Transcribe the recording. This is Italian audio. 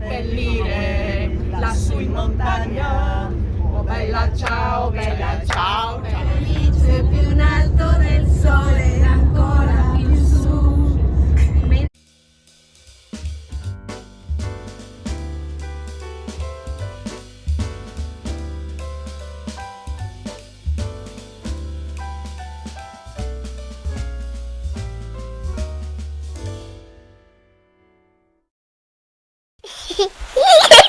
seppellire lassù in montagna. Oh bella ciao, bella ciao, bella ciao. Hehehehe